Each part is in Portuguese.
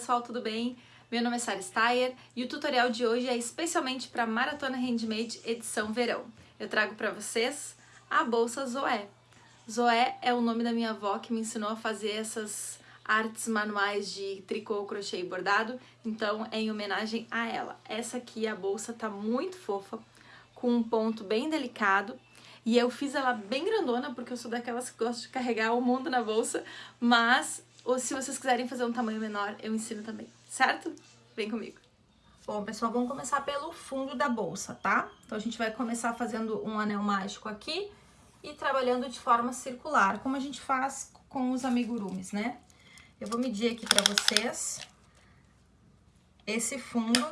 pessoal, tudo bem? Meu nome é Sara Steyer e o tutorial de hoje é especialmente para Maratona Handmade edição verão. Eu trago para vocês a bolsa Zoé. Zoé é o nome da minha avó que me ensinou a fazer essas artes manuais de tricô, crochê e bordado, então é em homenagem a ela. Essa aqui, a bolsa, tá muito fofa, com um ponto bem delicado, e eu fiz ela bem grandona, porque eu sou daquelas que gostam de carregar o mundo na bolsa, mas ou se vocês quiserem fazer um tamanho menor, eu ensino também, certo? Vem comigo. Bom, pessoal, vamos começar pelo fundo da bolsa, tá? Então, a gente vai começar fazendo um anel mágico aqui e trabalhando de forma circular, como a gente faz com os amigurumis, né? Eu vou medir aqui pra vocês esse fundo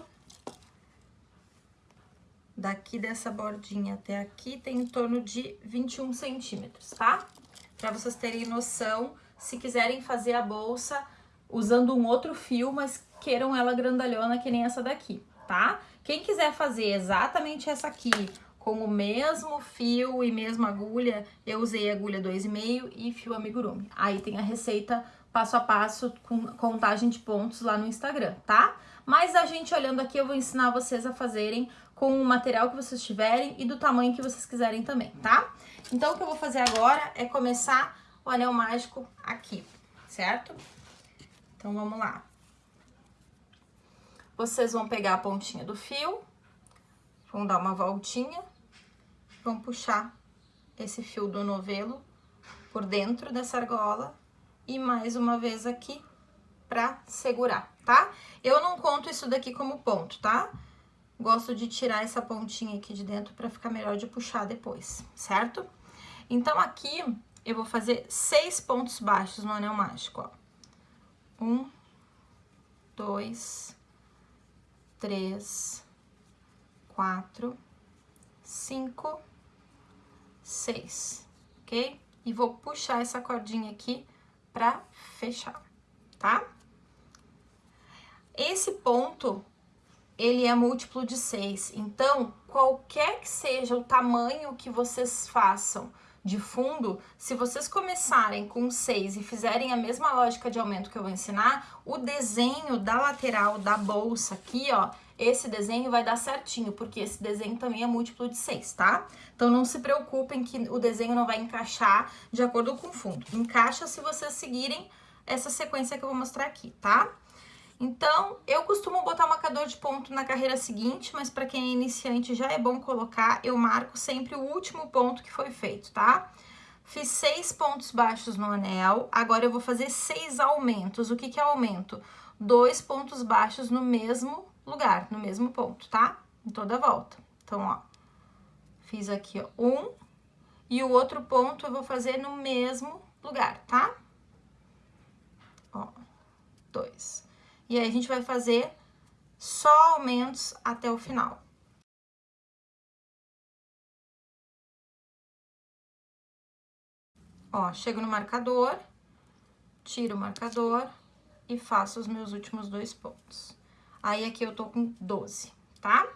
daqui dessa bordinha até aqui tem em torno de 21 centímetros, tá? Pra vocês terem noção se quiserem fazer a bolsa usando um outro fio, mas queiram ela grandalhona que nem essa daqui, tá? Quem quiser fazer exatamente essa aqui, com o mesmo fio e mesma agulha, eu usei agulha 2,5 e fio amigurumi. Aí tem a receita passo a passo com contagem de pontos lá no Instagram, tá? Mas a gente olhando aqui, eu vou ensinar vocês a fazerem com o material que vocês tiverem e do tamanho que vocês quiserem também, tá? Então, o que eu vou fazer agora é começar o anel mágico aqui, certo? Então, vamos lá. Vocês vão pegar a pontinha do fio, vão dar uma voltinha, vão puxar esse fio do novelo por dentro dessa argola e mais uma vez aqui pra segurar, tá? Eu não conto isso daqui como ponto, tá? Gosto de tirar essa pontinha aqui de dentro pra ficar melhor de puxar depois, certo? Então, aqui, eu vou fazer seis pontos baixos no anel mágico, ó. Um, dois, três, quatro, cinco, seis, ok? E vou puxar essa cordinha aqui pra fechar, tá? Esse ponto, ele é múltiplo de seis, então, qualquer que seja o tamanho que vocês façam de fundo, se vocês começarem com 6 e fizerem a mesma lógica de aumento que eu vou ensinar, o desenho da lateral da bolsa aqui, ó, esse desenho vai dar certinho, porque esse desenho também é múltiplo de 6, tá? Então, não se preocupem que o desenho não vai encaixar de acordo com o fundo. Encaixa se vocês seguirem essa sequência que eu vou mostrar aqui, tá? Então, eu costumo botar marcador de ponto na carreira seguinte, mas para quem é iniciante já é bom colocar, eu marco sempre o último ponto que foi feito, tá? Fiz seis pontos baixos no anel, agora eu vou fazer seis aumentos. O que que é aumento? Dois pontos baixos no mesmo lugar, no mesmo ponto, tá? Em toda a volta. Então, ó, fiz aqui, ó, um, e o outro ponto eu vou fazer no mesmo lugar, tá? Ó, dois. E aí, a gente vai fazer só aumentos até o final. Ó, chego no marcador, tiro o marcador e faço os meus últimos dois pontos. Aí, aqui eu tô com 12, tá?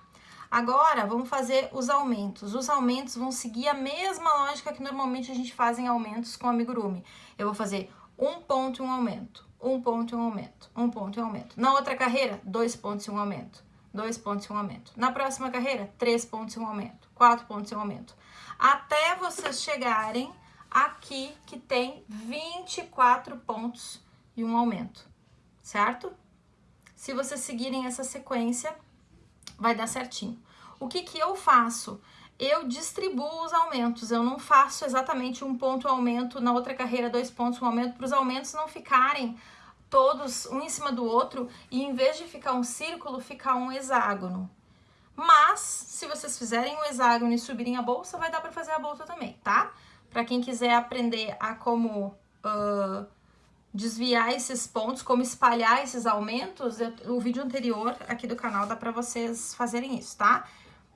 Agora, vamos fazer os aumentos. Os aumentos vão seguir a mesma lógica que normalmente a gente faz em aumentos com amigurumi. Eu vou fazer um ponto e um aumento, um ponto e um aumento, um ponto e um aumento. Na outra carreira, dois pontos e um aumento, dois pontos e um aumento. Na próxima carreira, três pontos e um aumento, quatro pontos e um aumento. Até vocês chegarem aqui que tem 24 pontos e um aumento, certo? Se vocês seguirem essa sequência, vai dar certinho. O que que eu faço? eu distribuo os aumentos, eu não faço exatamente um ponto aumento, na outra carreira dois pontos um aumento, para os aumentos não ficarem todos um em cima do outro e em vez de ficar um círculo, ficar um hexágono. Mas, se vocês fizerem um hexágono e subirem a bolsa, vai dar para fazer a bolsa também, tá? Para quem quiser aprender a como uh, desviar esses pontos, como espalhar esses aumentos, eu, o vídeo anterior aqui do canal dá para vocês fazerem isso, tá?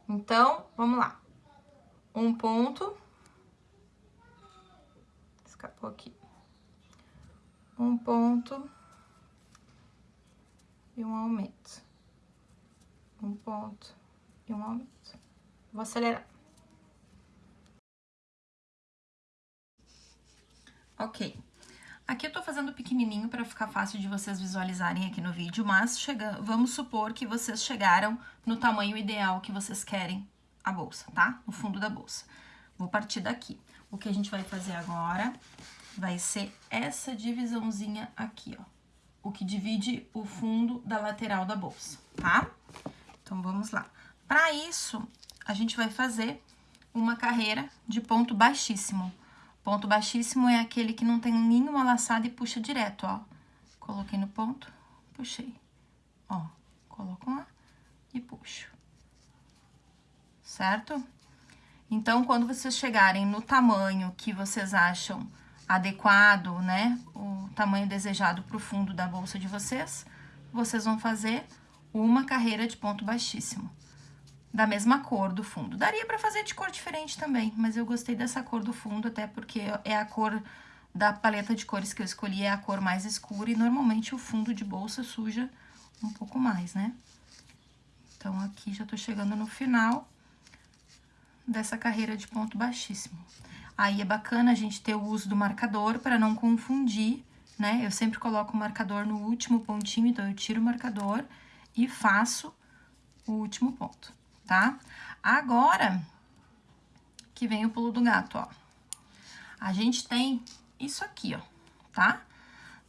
Então, vamos lá um ponto, escapou aqui, um ponto e um aumento, um ponto e um aumento. Vou acelerar. Ok. Aqui eu tô fazendo pequenininho para ficar fácil de vocês visualizarem aqui no vídeo, mas chega, vamos supor que vocês chegaram no tamanho ideal que vocês querem a bolsa, tá? No fundo da bolsa. Vou partir daqui. O que a gente vai fazer agora vai ser essa divisãozinha aqui, ó. O que divide o fundo da lateral da bolsa, tá? Então, vamos lá. Para isso, a gente vai fazer uma carreira de ponto baixíssimo. Ponto baixíssimo é aquele que não tem nenhuma laçada e puxa direto, ó. Coloquei no ponto, puxei. Ó, coloco lá e puxo. Certo? Então, quando vocês chegarem no tamanho que vocês acham adequado, né, o tamanho desejado para o fundo da bolsa de vocês, vocês vão fazer uma carreira de ponto baixíssimo da mesma cor do fundo. Daria para fazer de cor diferente também, mas eu gostei dessa cor do fundo, até porque é a cor da paleta de cores que eu escolhi, é a cor mais escura, e normalmente o fundo de bolsa suja um pouco mais, né? Então, aqui já tô chegando no final dessa carreira de ponto baixíssimo. Aí, é bacana a gente ter o uso do marcador para não confundir, né? Eu sempre coloco o marcador no último pontinho, então eu tiro o marcador e faço o último ponto tá? Agora, que vem o pulo do gato, ó. A gente tem isso aqui, ó, tá?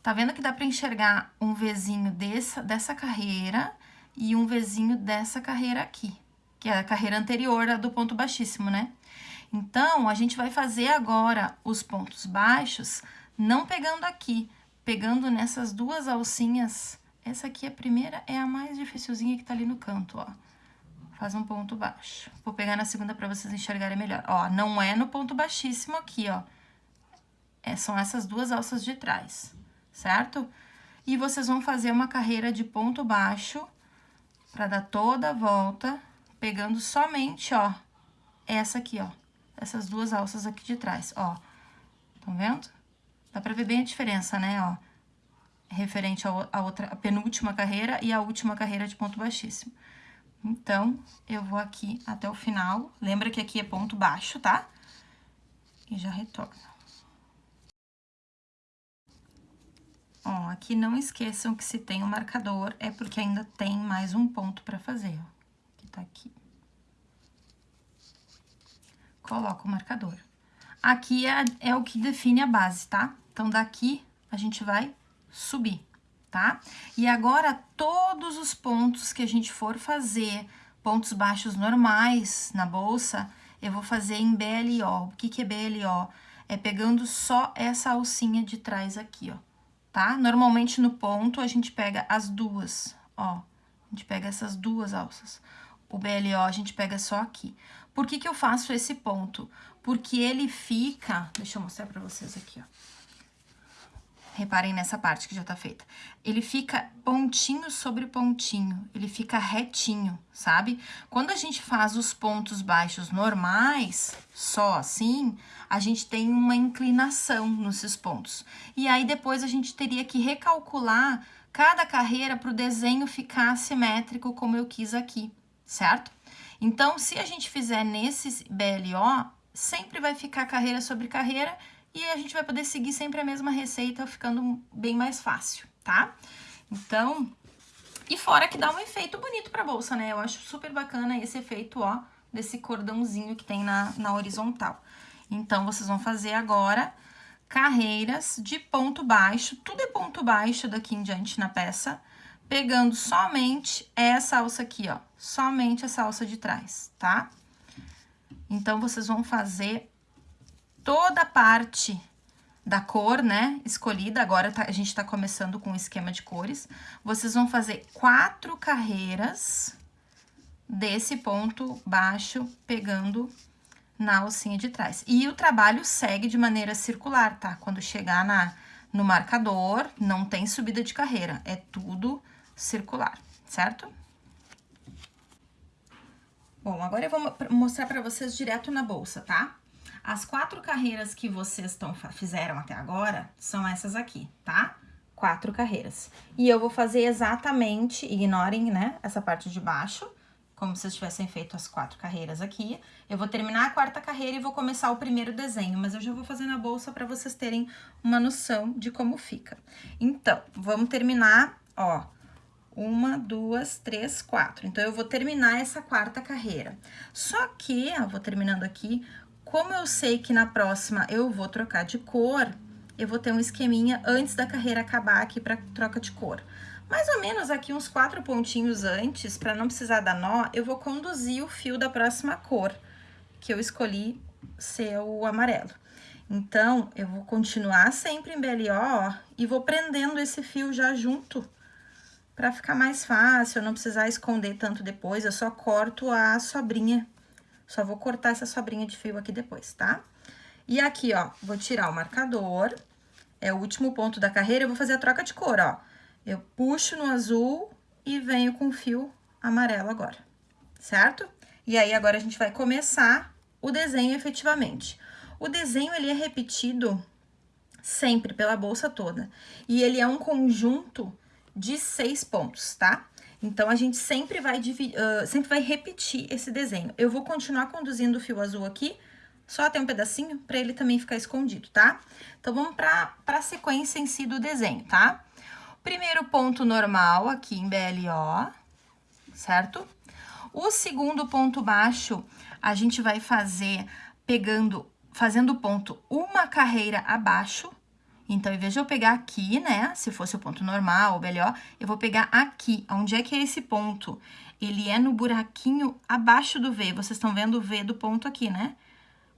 Tá vendo que dá pra enxergar um Vzinho dessa, dessa carreira e um Vzinho dessa carreira aqui, que é a carreira anterior do ponto baixíssimo, né? Então, a gente vai fazer agora os pontos baixos, não pegando aqui, pegando nessas duas alcinhas. Essa aqui, a primeira, é a mais dificilzinha que tá ali no canto, ó faz um ponto baixo. Vou pegar na segunda para vocês enxergarem melhor. Ó, não é no ponto baixíssimo aqui, ó. É, são essas duas alças de trás, certo? E vocês vão fazer uma carreira de ponto baixo para dar toda a volta, pegando somente, ó, essa aqui, ó. Essas duas alças aqui de trás, ó. Estão vendo? Dá pra ver bem a diferença, né, ó. Referente à outra, a penúltima carreira e a última carreira de ponto baixíssimo. Então, eu vou aqui até o final. Lembra que aqui é ponto baixo, tá? E já retorno. Ó, aqui não esqueçam que se tem o um marcador, é porque ainda tem mais um ponto pra fazer, ó. Que tá aqui. Coloco o marcador. Aqui é, é o que define a base, tá? Então, daqui a gente vai subir tá? E agora, todos os pontos que a gente for fazer, pontos baixos normais na bolsa, eu vou fazer em BLO. O que que é BLO? É pegando só essa alcinha de trás aqui, ó, tá? Normalmente no ponto a gente pega as duas, ó. A gente pega essas duas alças. O BLO a gente pega só aqui. Por que que eu faço esse ponto? Porque ele fica... Deixa eu mostrar pra vocês aqui, ó. Reparem nessa parte que já tá feita. Ele fica pontinho sobre pontinho, ele fica retinho, sabe? Quando a gente faz os pontos baixos normais, só assim, a gente tem uma inclinação nesses pontos. E aí depois a gente teria que recalcular cada carreira para o desenho ficar simétrico como eu quis aqui, certo? Então, se a gente fizer nesse BLO, sempre vai ficar carreira sobre carreira e a gente vai poder seguir sempre a mesma receita, ficando bem mais fácil, tá? Então, e fora que dá um efeito bonito pra bolsa, né? Eu acho super bacana esse efeito, ó, desse cordãozinho que tem na, na horizontal. Então, vocês vão fazer agora carreiras de ponto baixo, tudo é ponto baixo daqui em diante na peça, pegando somente essa alça aqui, ó, somente essa alça de trás, tá? Então, vocês vão fazer toda a parte da cor, né, escolhida, agora tá, a gente tá começando com o esquema de cores, vocês vão fazer quatro carreiras desse ponto baixo, pegando na alcinha de trás. E o trabalho segue de maneira circular, tá? Quando chegar na, no marcador, não tem subida de carreira, é tudo circular, certo? Bom, agora eu vou mostrar pra vocês direto na bolsa, tá? As quatro carreiras que vocês tão, fizeram até agora são essas aqui, tá? Quatro carreiras. E eu vou fazer exatamente, ignorem, né, essa parte de baixo, como se vocês tivessem feito as quatro carreiras aqui. Eu vou terminar a quarta carreira e vou começar o primeiro desenho, mas eu já vou fazer na bolsa para vocês terem uma noção de como fica. Então, vamos terminar, ó, uma, duas, três, quatro. Então, eu vou terminar essa quarta carreira. Só que, ó, vou terminando aqui, como eu sei que na próxima eu vou trocar de cor, eu vou ter um esqueminha antes da carreira acabar aqui para troca de cor. Mais ou menos aqui uns quatro pontinhos antes, para não precisar dar nó, eu vou conduzir o fio da próxima cor, que eu escolhi ser o amarelo. Então, eu vou continuar sempre em BLO, ó, e vou prendendo esse fio já junto, para ficar mais fácil, não precisar esconder tanto depois, eu só corto a sobrinha. Só vou cortar essa sobrinha de fio aqui depois, tá? E aqui, ó, vou tirar o marcador, é o último ponto da carreira, eu vou fazer a troca de cor, ó. Eu puxo no azul e venho com o fio amarelo agora, certo? E aí, agora a gente vai começar o desenho efetivamente. O desenho, ele é repetido sempre pela bolsa toda. E ele é um conjunto de seis pontos, tá? Então, a gente sempre vai, uh, sempre vai repetir esse desenho. Eu vou continuar conduzindo o fio azul aqui, só até um pedacinho, para ele também ficar escondido, tá? Então, vamos para a sequência em si do desenho, tá? Primeiro ponto normal aqui em BLO, certo? O segundo ponto baixo, a gente vai fazer pegando, fazendo ponto uma carreira abaixo. Então, em vez de eu pegar aqui, né, se fosse o ponto normal, o BLO, eu vou pegar aqui. Onde é que é esse ponto? Ele é no buraquinho abaixo do V. Vocês estão vendo o V do ponto aqui, né?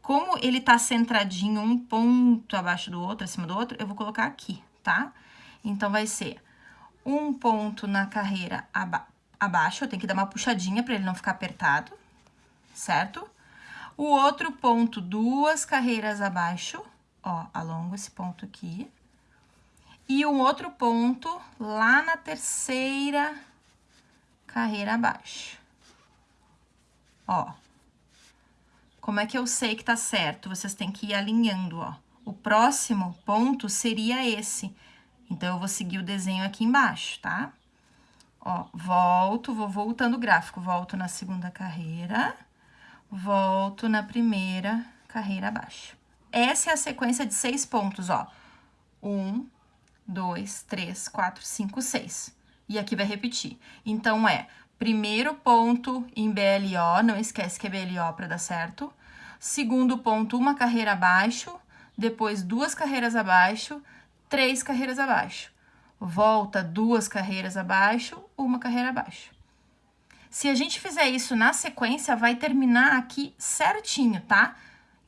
Como ele tá centradinho um ponto abaixo do outro, acima do outro, eu vou colocar aqui, tá? Tá? Então, vai ser um ponto na carreira aba abaixo, eu tenho que dar uma puxadinha para ele não ficar apertado, certo? O outro ponto, duas carreiras abaixo, ó, alongo esse ponto aqui. E um outro ponto lá na terceira carreira abaixo. Ó. Como é que eu sei que tá certo? Vocês têm que ir alinhando, ó. O próximo ponto seria esse. Então, eu vou seguir o desenho aqui embaixo, tá? Ó, volto, vou voltando o gráfico, volto na segunda carreira, volto na primeira carreira abaixo. Essa é a sequência de seis pontos, ó. Um, dois, três, quatro, cinco, seis. E aqui vai repetir. Então, é primeiro ponto em BLO, não esquece que é BLO para dar certo. Segundo ponto, uma carreira abaixo, depois duas carreiras abaixo, três carreiras abaixo. Volta duas carreiras abaixo, uma carreira abaixo. Se a gente fizer isso na sequência, vai terminar aqui certinho, tá?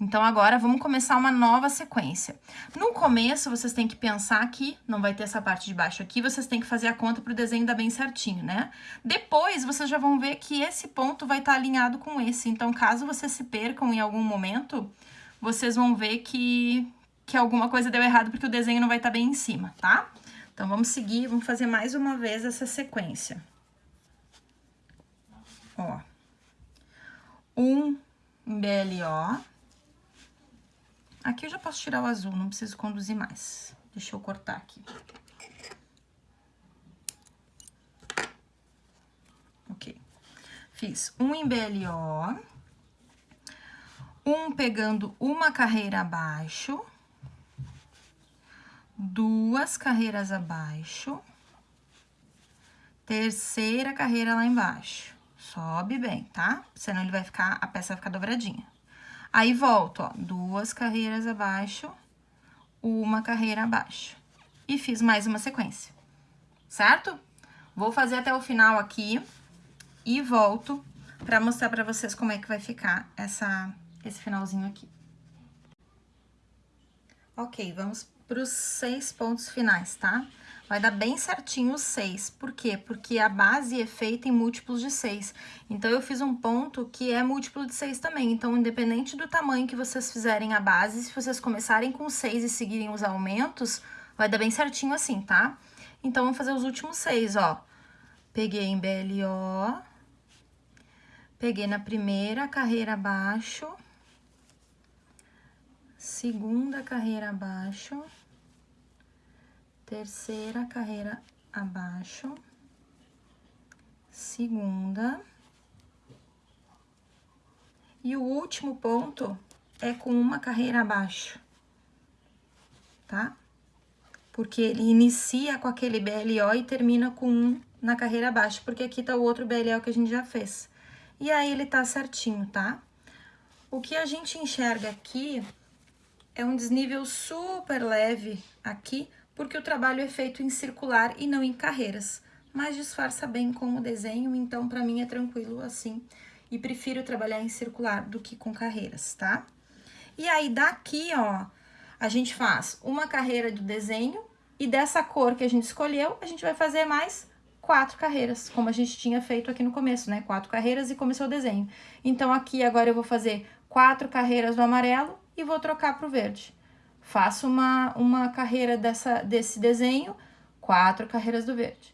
Então, agora, vamos começar uma nova sequência. No começo, vocês têm que pensar que não vai ter essa parte de baixo aqui, vocês têm que fazer a conta para o desenho dar bem certinho, né? Depois, vocês já vão ver que esse ponto vai estar tá alinhado com esse. Então, caso vocês se percam em algum momento, vocês vão ver que, que alguma coisa deu errado porque o desenho não vai estar tá bem em cima, tá? Então, vamos seguir, vamos fazer mais uma vez essa sequência. Ó. Um BLO. Aqui eu já posso tirar o azul, não preciso conduzir mais. Deixa eu cortar aqui. Ok. Fiz um em BLO. Um pegando uma carreira abaixo duas carreiras abaixo, terceira carreira lá embaixo. Sobe bem, tá? Senão ele vai ficar, a peça vai ficar dobradinha. Aí, volto, ó, duas carreiras abaixo, uma carreira abaixo. E fiz mais uma sequência, certo? Vou fazer até o final aqui e volto pra mostrar pra vocês como é que vai ficar essa, esse finalzinho aqui. Ok, vamos para os seis pontos finais, tá? Vai dar bem certinho os seis. Por quê? Porque a base é feita em múltiplos de seis. Então, eu fiz um ponto que é múltiplo de seis também. Então, independente do tamanho que vocês fizerem a base, se vocês começarem com seis e seguirem os aumentos, vai dar bem certinho assim, tá? Então, vamos fazer os últimos seis, ó. Peguei em BLO, peguei na primeira carreira abaixo, segunda carreira abaixo, terceira carreira abaixo, segunda, E o último ponto é com uma carreira abaixo, tá? Porque ele inicia com aquele BLO e termina com um na carreira abaixo, porque aqui tá o outro BLO que a gente já fez. E aí ele tá certinho, tá? O que a gente enxerga aqui é um desnível super leve aqui, porque o trabalho é feito em circular e não em carreiras, mas disfarça bem com o desenho, então para mim é tranquilo assim, e prefiro trabalhar em circular do que com carreiras, tá? E aí daqui, ó, a gente faz uma carreira do desenho e dessa cor que a gente escolheu, a gente vai fazer mais quatro carreiras, como a gente tinha feito aqui no começo, né? Quatro carreiras e começou o desenho. Então, aqui agora eu vou fazer quatro carreiras do amarelo e vou trocar para o verde. Faço uma, uma carreira dessa, desse desenho, quatro carreiras do verde.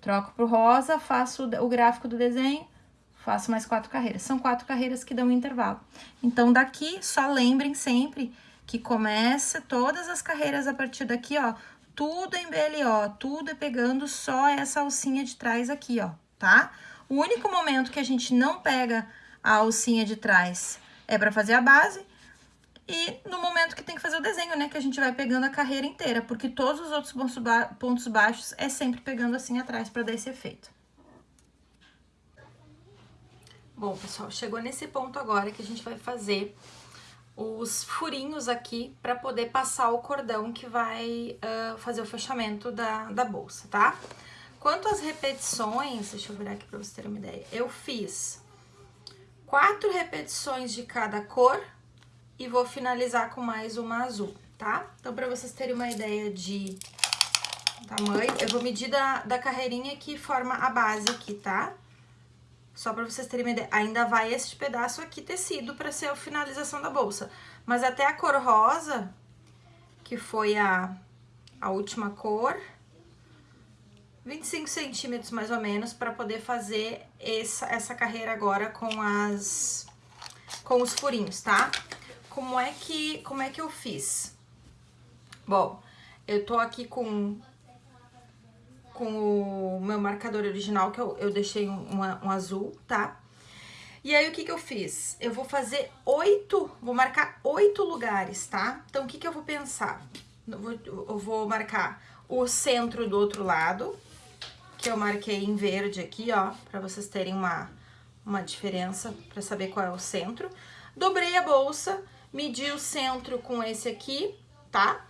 Troco para o rosa, faço o gráfico do desenho, faço mais quatro carreiras. São quatro carreiras que dão um intervalo. Então, daqui, só lembrem sempre que começa todas as carreiras a partir daqui, ó, tudo em BLO, tudo é pegando só essa alcinha de trás aqui, ó, tá? O único momento que a gente não pega a alcinha de trás é para fazer a base e no momento que tem que fazer o desenho, né, que a gente vai pegando a carreira inteira, porque todos os outros pontos baixos é sempre pegando assim atrás para dar esse efeito. Bom, pessoal, chegou nesse ponto agora que a gente vai fazer os furinhos aqui para poder passar o cordão que vai uh, fazer o fechamento da, da bolsa, tá? Quanto às repetições, deixa eu virar aqui para vocês terem uma ideia, eu fiz quatro repetições de cada cor e vou finalizar com mais uma azul, tá? Então, para vocês terem uma ideia de tamanho, eu vou medir da, da carreirinha que forma a base aqui, tá? Só para vocês terem uma ideia, ainda vai este pedaço aqui tecido para ser a finalização da bolsa. Mas até a cor rosa, que foi a, a última cor, 25 centímetros mais ou menos, para poder fazer essa, essa carreira agora com as com os furinhos, tá? Como é que, como é que eu fiz? Bom, eu tô aqui com com o meu marcador original, que eu, eu deixei um, um azul, tá? E aí, o que que eu fiz? Eu vou fazer oito, vou marcar oito lugares, tá? Então, o que que eu vou pensar? Eu vou, eu vou marcar o centro do outro lado, que eu marquei em verde aqui, ó, pra vocês terem uma, uma diferença, pra saber qual é o centro. Dobrei a bolsa, medi o centro com esse aqui, tá?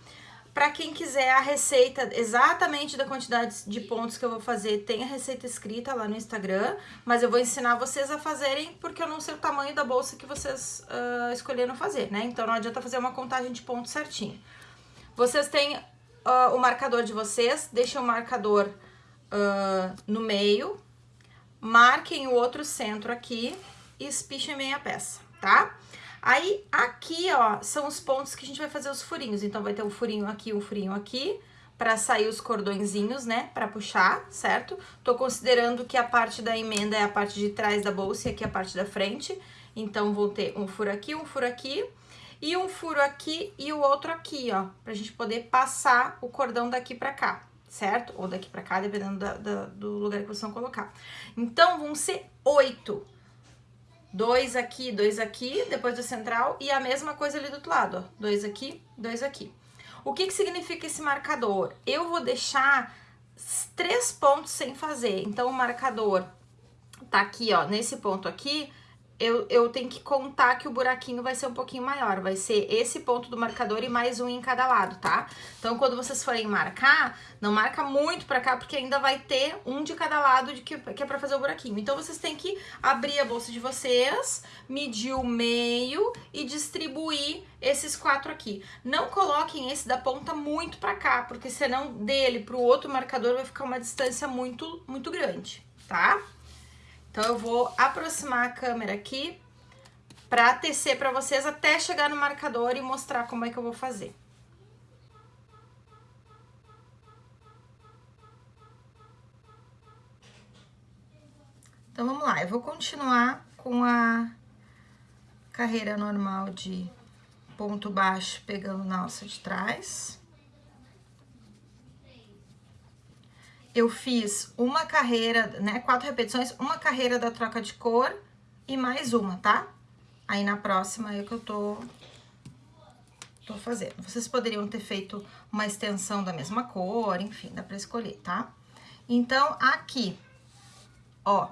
Para quem quiser a receita exatamente da quantidade de pontos que eu vou fazer, tem a receita escrita lá no Instagram, mas eu vou ensinar vocês a fazerem porque eu não sei o tamanho da bolsa que vocês uh, escolheram fazer, né? Então não adianta fazer uma contagem de pontos certinho. Vocês têm uh, o marcador de vocês, deixem o marcador uh, no meio, marquem o outro centro aqui e espichem meia peça, tá? Aí, aqui, ó, são os pontos que a gente vai fazer os furinhos. Então, vai ter um furinho aqui, um furinho aqui, para sair os cordõezinhos, né, para puxar, certo? Tô considerando que a parte da emenda é a parte de trás da bolsa e aqui a parte da frente. Então, vou ter um furo aqui, um furo aqui e um furo aqui e o outro aqui, ó, pra gente poder passar o cordão daqui pra cá, certo? Ou daqui pra cá, dependendo da, da, do lugar que vocês vão colocar. Então, vão ser oito dois aqui, dois aqui, depois do central, e a mesma coisa ali do outro lado, ó, dois aqui, dois aqui. O que que significa esse marcador? Eu vou deixar três pontos sem fazer, então o marcador tá aqui, ó, nesse ponto aqui, eu, eu tenho que contar que o buraquinho vai ser um pouquinho maior, vai ser esse ponto do marcador e mais um em cada lado, tá? Então, quando vocês forem marcar, não marca muito pra cá, porque ainda vai ter um de cada lado de que, que é pra fazer o buraquinho. Então, vocês têm que abrir a bolsa de vocês, medir o meio e distribuir esses quatro aqui. Não coloquem esse da ponta muito pra cá, porque senão dele pro outro marcador vai ficar uma distância muito, muito grande, tá? Então, eu vou aproximar a câmera aqui para tecer para vocês até chegar no marcador e mostrar como é que eu vou fazer. Então, vamos lá. Eu vou continuar com a carreira normal de ponto baixo pegando na alça de trás. Eu fiz uma carreira, né, quatro repetições, uma carreira da troca de cor e mais uma, tá? Aí, na próxima é o que eu tô, tô fazendo. Vocês poderiam ter feito uma extensão da mesma cor, enfim, dá pra escolher, tá? Então, aqui, ó,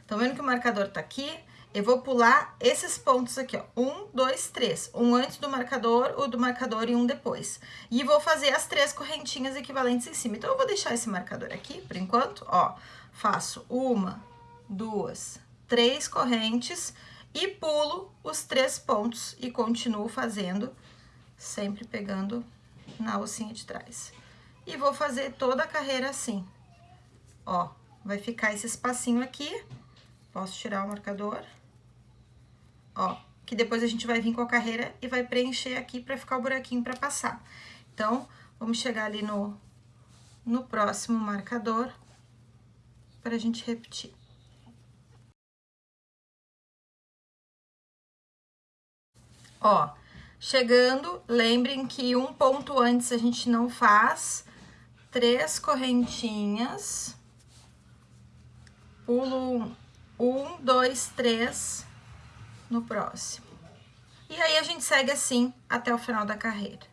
estão vendo que o marcador tá aqui? Eu vou pular esses pontos aqui, ó. Um, dois, três. Um antes do marcador, o do marcador e um depois. E vou fazer as três correntinhas equivalentes em cima. Então, eu vou deixar esse marcador aqui, por enquanto, ó. Faço uma, duas, três correntes e pulo os três pontos e continuo fazendo, sempre pegando na alcinha de trás. E vou fazer toda a carreira assim, ó. Vai ficar esse espacinho aqui, posso tirar o marcador ó, que depois a gente vai vir com a carreira e vai preencher aqui pra ficar o buraquinho pra passar. Então, vamos chegar ali no, no próximo marcador pra gente repetir. Ó, chegando, lembrem que um ponto antes a gente não faz, três correntinhas, pulo um, dois, três, no próximo. E aí, a gente segue assim até o final da carreira.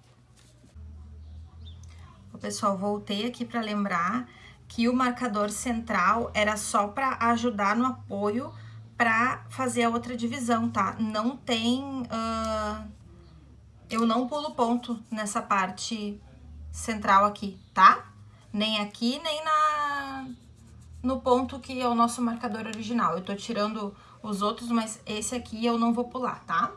Pessoal, voltei aqui para lembrar que o marcador central era só para ajudar no apoio para fazer a outra divisão, tá? Não tem... Uh, eu não pulo ponto nessa parte central aqui, tá? Nem aqui, nem na, no ponto que é o nosso marcador original. Eu tô tirando os outros, mas esse aqui eu não vou pular, tá?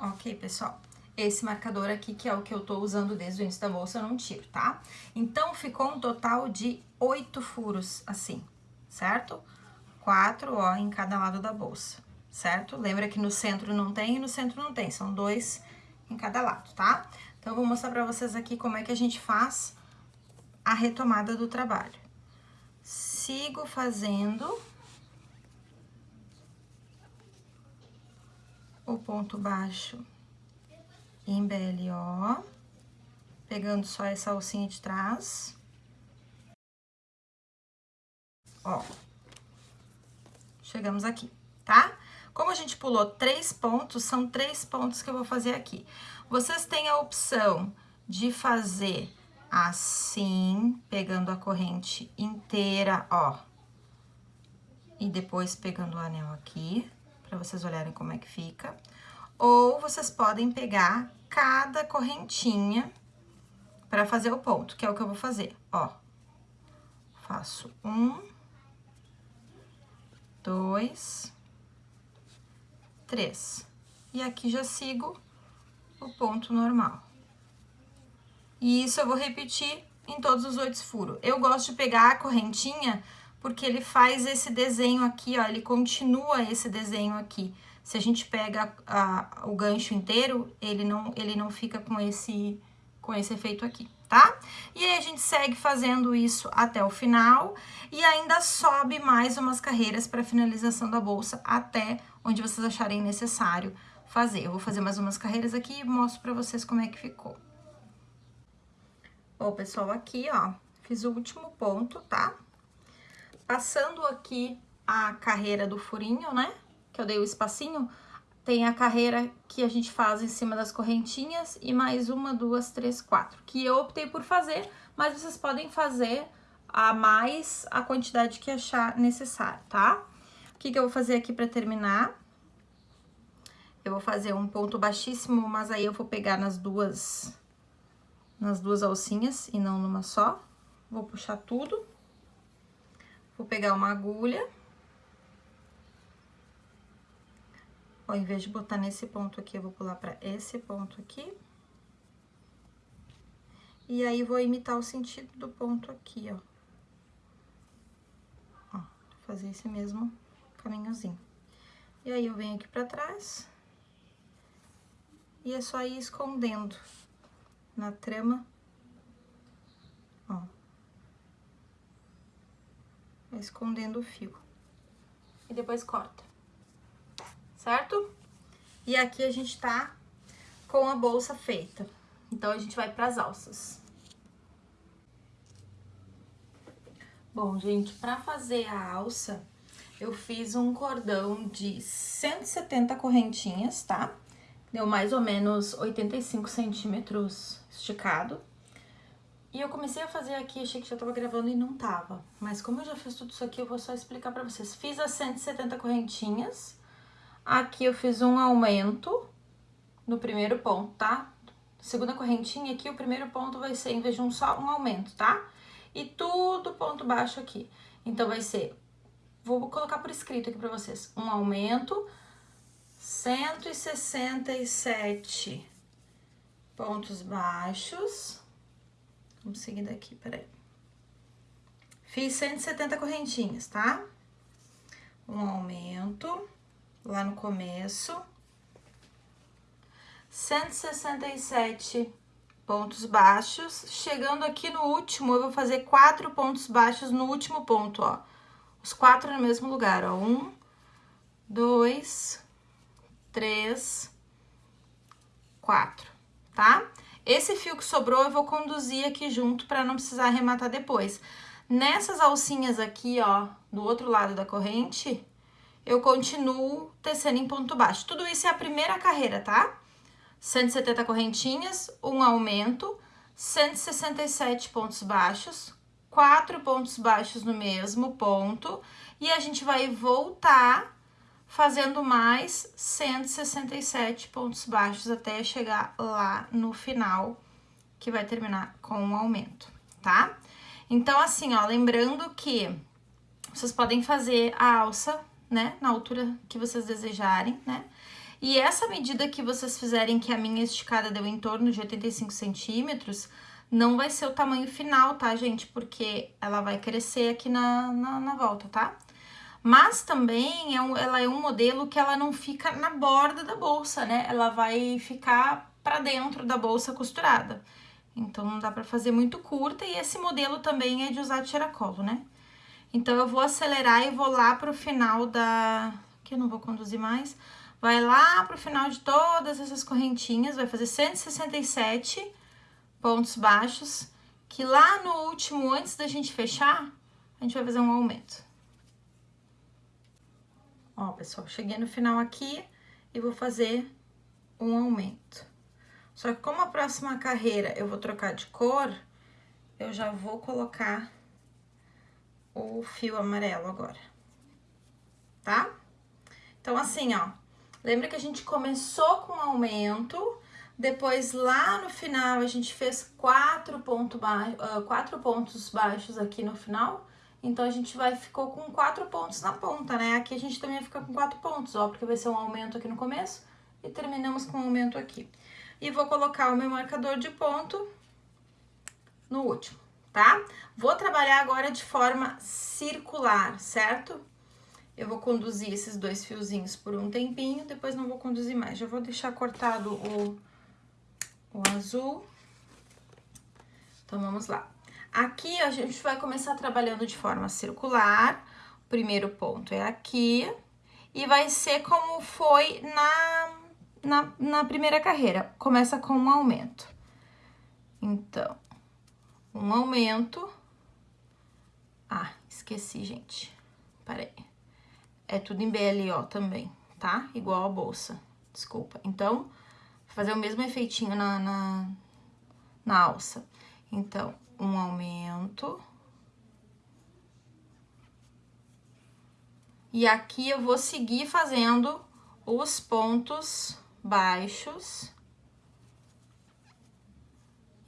Ok, pessoal. Esse marcador aqui, que é o que eu tô usando desde o início da bolsa, eu não tiro, tá? Então, ficou um total de oito furos, assim, certo? Quatro, ó, em cada lado da bolsa, certo? Lembra que no centro não tem e no centro não tem, são dois em cada lado, tá? Então, eu vou mostrar pra vocês aqui como é que a gente faz a retomada do trabalho. Sigo fazendo o ponto baixo em BLO, pegando só essa alcinha de trás. Ó, chegamos aqui, tá? Como a gente pulou três pontos, são três pontos que eu vou fazer aqui. Vocês têm a opção de fazer assim, pegando a corrente inteira, ó. E depois pegando o anel aqui para vocês olharem como é que fica. Ou vocês podem pegar cada correntinha para fazer o ponto, que é o que eu vou fazer, ó. Faço um, dois, três. E aqui já sigo o ponto normal. E isso eu vou repetir em todos os oito furos. Eu gosto de pegar a correntinha porque ele faz esse desenho aqui, ó, ele continua esse desenho aqui. Se a gente pega a, o gancho inteiro, ele não, ele não fica com esse, com esse efeito aqui, tá? E aí, a gente segue fazendo isso até o final e ainda sobe mais umas carreiras para finalização da bolsa até onde vocês acharem necessário fazer. Eu vou fazer mais umas carreiras aqui e mostro para vocês como é que ficou. Bom, pessoal, aqui, ó, fiz o último ponto, tá? Passando aqui a carreira do furinho, né? Que eu dei o espacinho, tem a carreira que a gente faz em cima das correntinhas e mais uma, duas, três, quatro. Que eu optei por fazer, mas vocês podem fazer a mais a quantidade que achar necessário, tá? O que, que eu vou fazer aqui pra terminar? Eu vou fazer um ponto baixíssimo, mas aí eu vou pegar nas duas, nas duas alcinhas e não numa só. Vou puxar tudo. Vou pegar uma agulha. Ao invés de botar nesse ponto aqui, eu vou pular pra esse ponto aqui. E aí, vou imitar o sentido do ponto aqui, ó. Ó, fazer esse mesmo caminhozinho. E aí, eu venho aqui pra trás. E é só ir escondendo na trama, escondendo o fio. E depois corta, certo? E aqui a gente tá com a bolsa feita. Então, a gente vai pras alças. Bom, gente, pra fazer a alça, eu fiz um cordão de 170 correntinhas, tá? Deu mais ou menos 85 centímetros esticado. E eu comecei a fazer aqui, achei que já tava gravando e não tava. Mas como eu já fiz tudo isso aqui, eu vou só explicar pra vocês. Fiz as 170 correntinhas. Aqui eu fiz um aumento no primeiro ponto, tá? Segunda correntinha aqui, o primeiro ponto vai ser, em vez de um só, um aumento, tá? E tudo ponto baixo aqui. Então, vai ser, vou colocar por escrito aqui pra vocês, um aumento, 167 pontos baixos Vamos seguir daqui, peraí. Fiz 170 correntinhas, tá? Um aumento lá no começo. 167 pontos baixos. Chegando aqui no último, eu vou fazer quatro pontos baixos no último ponto, ó. Os quatro no mesmo lugar, ó. Um, dois, três, quatro, tá? Esse fio que sobrou eu vou conduzir aqui junto para não precisar arrematar depois. Nessas alcinhas aqui, ó, do outro lado da corrente, eu continuo tecendo em ponto baixo. Tudo isso é a primeira carreira, tá? 170 correntinhas, um aumento, 167 pontos baixos, quatro pontos baixos no mesmo ponto, e a gente vai voltar fazendo mais 167 pontos baixos até chegar lá no final, que vai terminar com um aumento, tá? Então, assim, ó, lembrando que vocês podem fazer a alça, né, na altura que vocês desejarem, né? E essa medida que vocês fizerem, que a minha esticada deu em torno de 85 centímetros, não vai ser o tamanho final, tá, gente? Porque ela vai crescer aqui na, na, na volta, tá? Mas também é um, ela é um modelo que ela não fica na borda da bolsa, né? Ela vai ficar para dentro da bolsa costurada. Então, não dá para fazer muito curta e esse modelo também é de usar tiracolo, né? Então, eu vou acelerar e vou lá pro final da... que eu não vou conduzir mais. Vai lá pro final de todas essas correntinhas, vai fazer 167 pontos baixos, que lá no último, antes da gente fechar, a gente vai fazer um aumento. Ó, pessoal, cheguei no final aqui e vou fazer um aumento. Só que como a próxima carreira eu vou trocar de cor, eu já vou colocar o fio amarelo agora, tá? Então, assim, ó, lembra que a gente começou com aumento, depois lá no final a gente fez quatro, ponto ba uh, quatro pontos baixos aqui no final, então, a gente vai, ficou com quatro pontos na ponta, né? Aqui a gente também fica com quatro pontos, ó, porque vai ser um aumento aqui no começo e terminamos com um aumento aqui. E vou colocar o meu marcador de ponto no último, tá? Vou trabalhar agora de forma circular, certo? Eu vou conduzir esses dois fiozinhos por um tempinho, depois não vou conduzir mais. Já vou deixar cortado o, o azul. Então, vamos lá. Aqui, a gente vai começar trabalhando de forma circular. O primeiro ponto é aqui. E vai ser como foi na, na, na primeira carreira. Começa com um aumento. Então, um aumento. Ah, esqueci, gente. Peraí. É tudo em BLO também, tá? Igual a bolsa. Desculpa. Então, fazer o mesmo efeitinho na, na, na alça. Então, um aumento. E aqui eu vou seguir fazendo os pontos baixos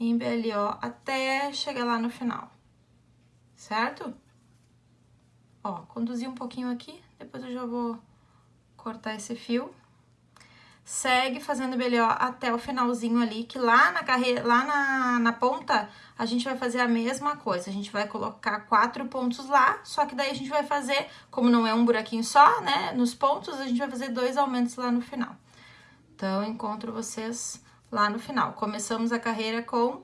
em BLO até chegar lá no final, certo? Ó, conduzi um pouquinho aqui, depois eu já vou cortar esse fio segue fazendo BLO até o finalzinho ali, que lá na carreira, lá na, na ponta, a gente vai fazer a mesma coisa. A gente vai colocar quatro pontos lá, só que daí a gente vai fazer, como não é um buraquinho só, né, nos pontos, a gente vai fazer dois aumentos lá no final. Então, encontro vocês lá no final. Começamos a carreira com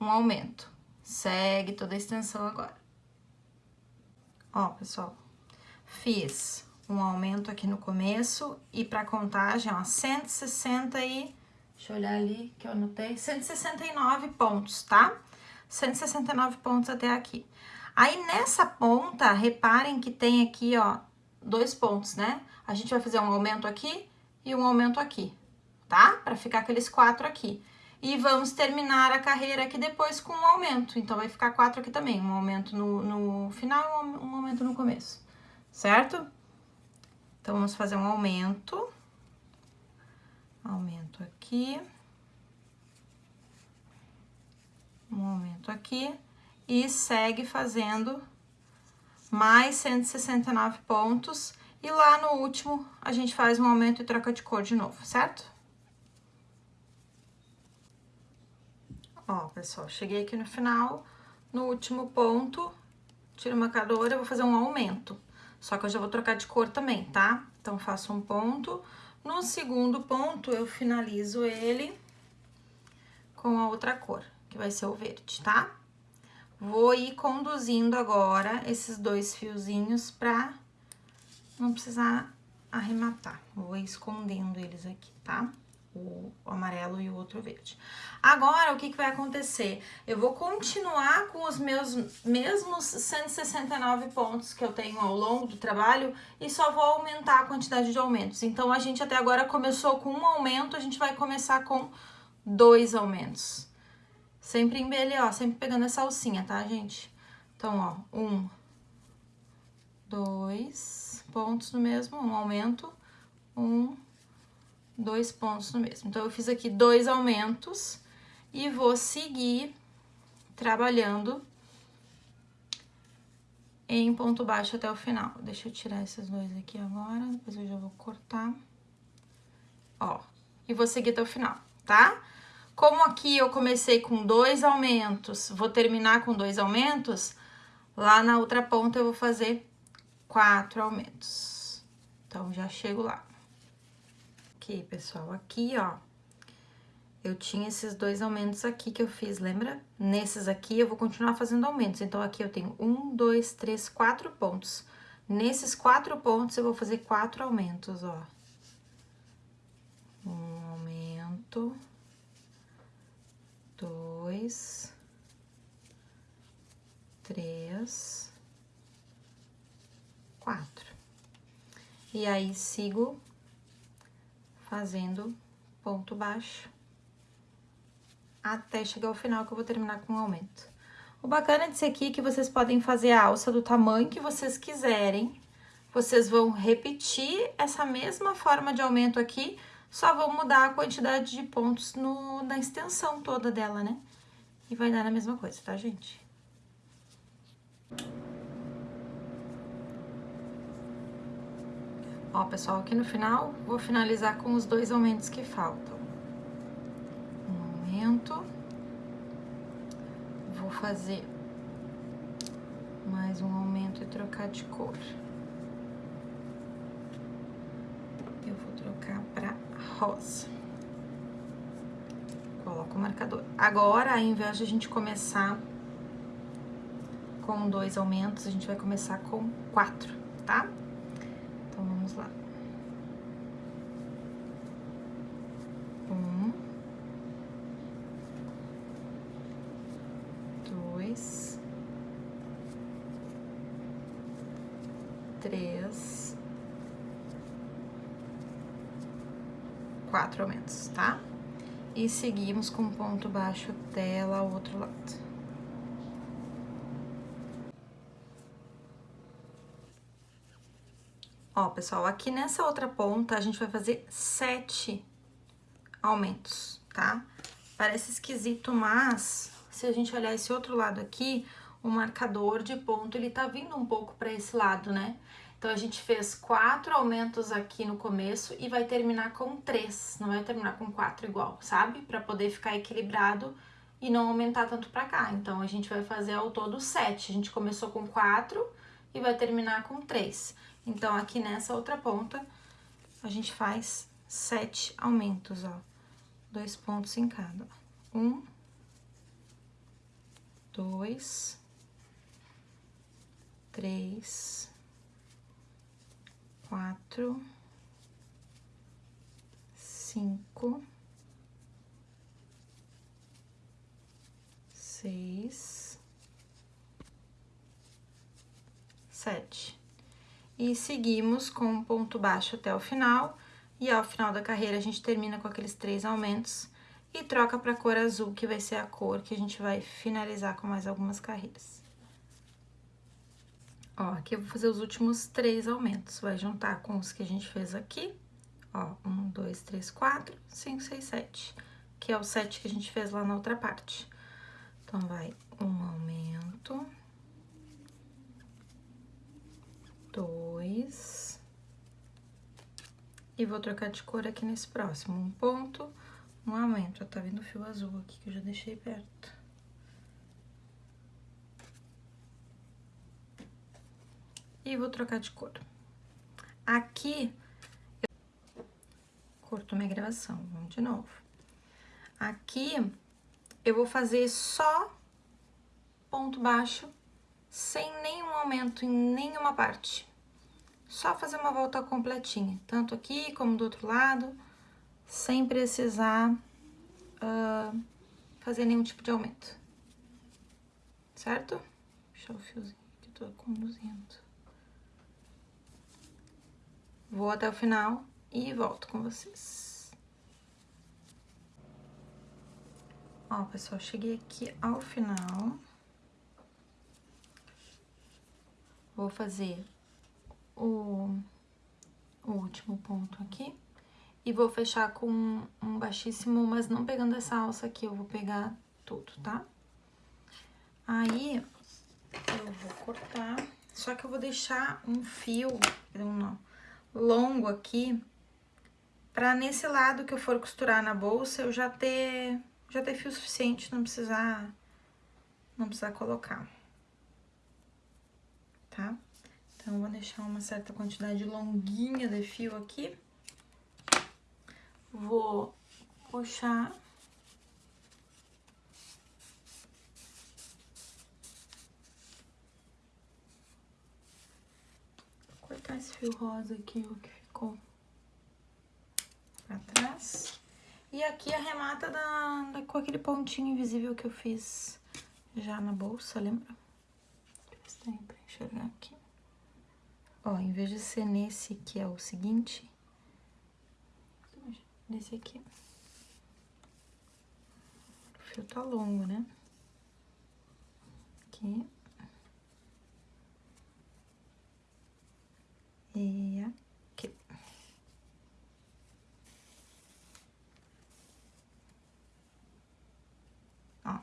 um aumento. Segue toda a extensão agora. Ó, pessoal, fiz um aumento aqui no começo e para contagem, ó, 160 e... Deixa eu olhar ali que eu anotei. 169 pontos, tá? 169 pontos até aqui. Aí, nessa ponta, reparem que tem aqui, ó, dois pontos, né? A gente vai fazer um aumento aqui e um aumento aqui, tá? Pra ficar aqueles quatro aqui. E vamos terminar a carreira aqui depois com um aumento. Então, vai ficar quatro aqui também. Um aumento no, no final e um aumento no começo, certo? Então, vamos fazer um aumento. Aumento aqui. Um aumento aqui. E segue fazendo mais 169 pontos. E lá no último, a gente faz um aumento e troca de cor de novo, certo? Ó, pessoal, cheguei aqui no final, no último ponto, tiro o marcador, eu vou fazer um aumento. Só que eu já vou trocar de cor também, tá? Então, faço um ponto. No segundo ponto, eu finalizo ele com a outra cor, que vai ser o verde, tá? Vou ir conduzindo agora esses dois fiozinhos pra não precisar arrematar. Vou escondendo eles aqui, tá? O amarelo e o outro verde. Agora, o que, que vai acontecer? Eu vou continuar com os meus mesmos 169 pontos que eu tenho ao longo do trabalho e só vou aumentar a quantidade de aumentos. Então, a gente até agora começou com um aumento, a gente vai começar com dois aumentos. Sempre em BL, ó, sempre pegando essa alcinha, tá, gente? Então, ó, um, dois pontos no mesmo, um aumento, um, dois pontos no mesmo. Então, eu fiz aqui dois aumentos e vou seguir trabalhando em ponto baixo até o final. Deixa eu tirar esses dois aqui agora, depois eu já vou cortar. Ó, e vou seguir até o final, tá? Como aqui eu comecei com dois aumentos, vou terminar com dois aumentos, lá na outra ponta eu vou fazer quatro aumentos. Então, já chego lá. Aqui, pessoal, aqui, ó, eu tinha esses dois aumentos aqui que eu fiz, lembra? Nesses aqui, eu vou continuar fazendo aumentos. Então, aqui eu tenho um, dois, três, quatro pontos. Nesses quatro pontos, eu vou fazer quatro aumentos, ó. Um aumento dois, três, quatro. E aí, sigo fazendo ponto baixo até chegar ao final, que eu vou terminar com um aumento. O bacana disso aqui é que vocês podem fazer a alça do tamanho que vocês quiserem. Vocês vão repetir essa mesma forma de aumento aqui, só vou mudar a quantidade de pontos no, na extensão toda dela, né? E vai dar a mesma coisa, tá, gente? Ó, pessoal, aqui no final, vou finalizar com os dois aumentos que faltam. Um aumento. Vou fazer mais um aumento e trocar de cor. Eu vou trocar pra rosa. Coloco o marcador. Agora, ao invés de a gente começar com dois aumentos, a gente vai começar com quatro, tá? Então, vamos lá. Um. Dois. Três. Quatro aumentos, tá? E seguimos com ponto baixo lá o outro lado. Ó, pessoal, aqui nessa outra ponta, a gente vai fazer sete aumentos, tá? Parece esquisito, mas se a gente olhar esse outro lado aqui, o marcador de ponto, ele tá vindo um pouco pra esse lado, né? Então, a gente fez quatro aumentos aqui no começo e vai terminar com três, não vai terminar com quatro igual, sabe? Pra poder ficar equilibrado e não aumentar tanto pra cá. Então, a gente vai fazer ao todo sete. A gente começou com quatro e vai terminar com três. Então, aqui nessa outra ponta, a gente faz sete aumentos, ó. Dois pontos em cada. Um, dois, três, quatro, cinco, seis, sete. E seguimos com um ponto baixo até o final. E ao final da carreira, a gente termina com aqueles três aumentos e troca pra cor azul, que vai ser a cor que a gente vai finalizar com mais algumas carreiras. Ó, aqui eu vou fazer os últimos três aumentos. Vai juntar com os que a gente fez aqui. Ó, um, dois, três, quatro, cinco, seis, sete. Que é o sete que a gente fez lá na outra parte. Então, vai um aumento. Dois. E vou trocar de cor aqui nesse próximo. Um ponto, um aumento. Ó, tá vendo o fio azul aqui que eu já deixei perto. E vou trocar de cor. Aqui, eu... corto minha gravação, vamos de novo. Aqui, eu vou fazer só ponto baixo, sem nenhum aumento em nenhuma parte. Só fazer uma volta completinha, tanto aqui como do outro lado, sem precisar uh, fazer nenhum tipo de aumento. Certo? Deixa o fiozinho que tô conduzindo. Vou até o final e volto com vocês. Ó, pessoal, cheguei aqui ao final. Vou fazer o, o último ponto aqui. E vou fechar com um baixíssimo, mas não pegando essa alça aqui, eu vou pegar tudo, tá? Aí, eu vou cortar, só que eu vou deixar um fio, não, não longo aqui, pra nesse lado que eu for costurar na bolsa, eu já ter, já ter fio suficiente, não precisar, não precisar colocar. Tá? Então, vou deixar uma certa quantidade longuinha de fio aqui. Vou puxar cortar esse fio rosa aqui, o que ficou pra trás. E aqui arremata da, da, com aquele pontinho invisível que eu fiz já na bolsa, lembra? Deixa eu ver se tem pra enxergar aqui. Ó, em vez de ser nesse que é o seguinte, nesse aqui. O fio tá longo, né? Aqui. E aqui. Ó,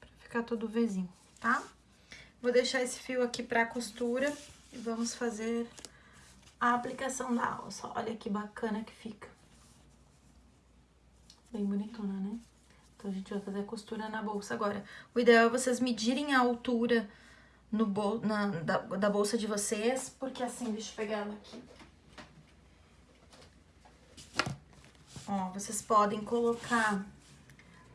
pra ficar tudo vizinho, tá? Vou deixar esse fio aqui pra costura e vamos fazer a aplicação da alça. Olha que bacana que fica. Bem bonitona, né? Então, a gente vai fazer a costura na bolsa agora. O ideal é vocês medirem a altura no bol na, da, da bolsa de vocês, porque assim, deixa eu pegar ela aqui. Ó, vocês podem colocar,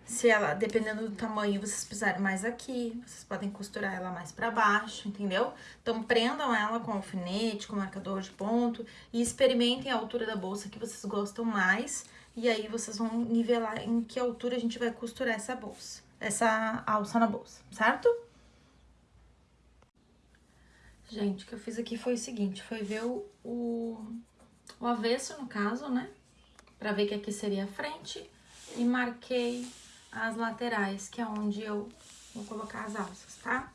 se ela, dependendo do tamanho, vocês precisarem mais aqui, vocês podem costurar ela mais pra baixo, entendeu? Então, prendam ela com alfinete, com marcador de ponto e experimentem a altura da bolsa que vocês gostam mais. E aí, vocês vão nivelar em que altura a gente vai costurar essa bolsa, essa alça na bolsa, certo? Gente, o que eu fiz aqui foi o seguinte, foi ver o, o, o avesso, no caso, né? Pra ver que aqui seria a frente. E marquei as laterais, que é onde eu vou colocar as alças, tá?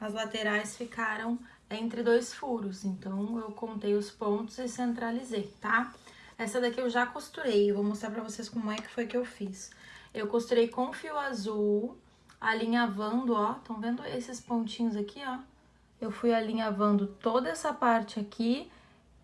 As laterais ficaram entre dois furos, então eu contei os pontos e centralizei, tá? Essa daqui eu já costurei, eu vou mostrar pra vocês como é que foi que eu fiz. Eu costurei com fio azul, alinhavando, ó, estão vendo esses pontinhos aqui, ó? Eu fui alinhavando toda essa parte aqui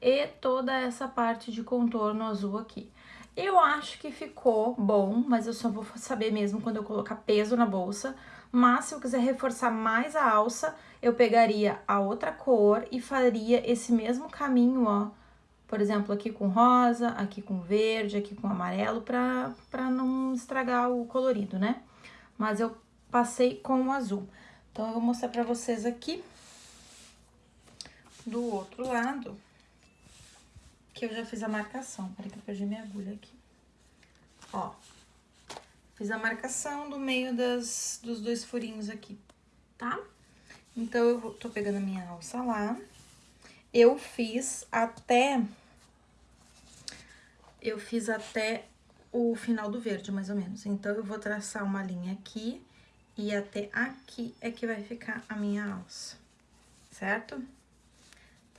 e toda essa parte de contorno azul aqui. Eu acho que ficou bom, mas eu só vou saber mesmo quando eu colocar peso na bolsa. Mas se eu quiser reforçar mais a alça, eu pegaria a outra cor e faria esse mesmo caminho, ó. Por exemplo, aqui com rosa, aqui com verde, aqui com amarelo, pra, pra não estragar o colorido, né? Mas eu passei com o azul. Então, eu vou mostrar pra vocês aqui do outro lado, que eu já fiz a marcação. Peraí que eu perdi minha agulha aqui. Ó, fiz a marcação do meio das, dos dois furinhos aqui, tá? Então, eu tô pegando a minha alça lá. eu fiz até... Eu fiz até o final do verde, mais ou menos. Então, eu vou traçar uma linha aqui e até aqui é que vai ficar a minha alça, certo?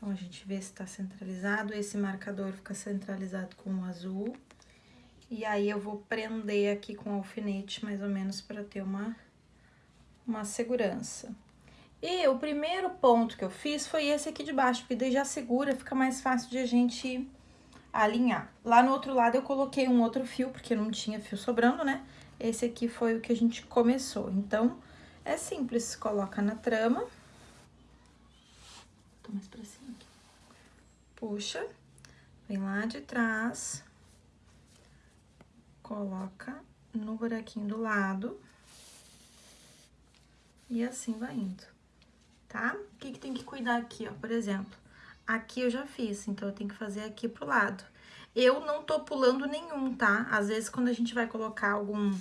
Então, a gente vê se tá centralizado. Esse marcador fica centralizado com o azul. E aí, eu vou prender aqui com alfinete, mais ou menos, pra ter uma, uma segurança. E o primeiro ponto que eu fiz foi esse aqui de baixo, porque daí já segura, fica mais fácil de a gente alinhar. Lá no outro lado eu coloquei um outro fio, porque não tinha fio sobrando, né? Esse aqui foi o que a gente começou. Então, é simples, coloca na trama. Tô mais pra cima. Puxa, vem lá de trás, coloca no buraquinho do lado. E assim vai indo, tá? O que que tem que cuidar aqui, ó? Por exemplo, Aqui eu já fiz, então eu tenho que fazer aqui pro lado. Eu não tô pulando nenhum, tá? Às vezes, quando a gente vai colocar algum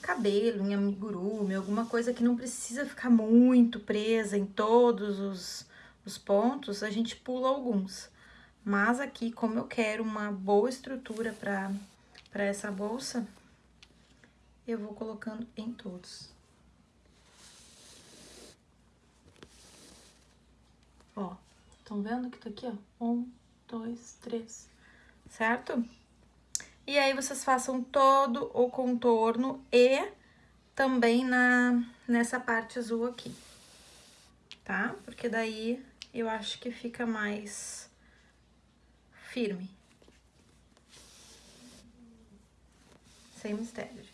cabelo, em amigurumi, alguma coisa que não precisa ficar muito presa em todos os, os pontos, a gente pula alguns. Mas aqui, como eu quero uma boa estrutura pra, pra essa bolsa, eu vou colocando em todos. Ó. Estão vendo que tá aqui, ó? Um, dois, três, certo? E aí, vocês façam todo o contorno e também na, nessa parte azul aqui, tá? Porque daí eu acho que fica mais firme. Sem mistério.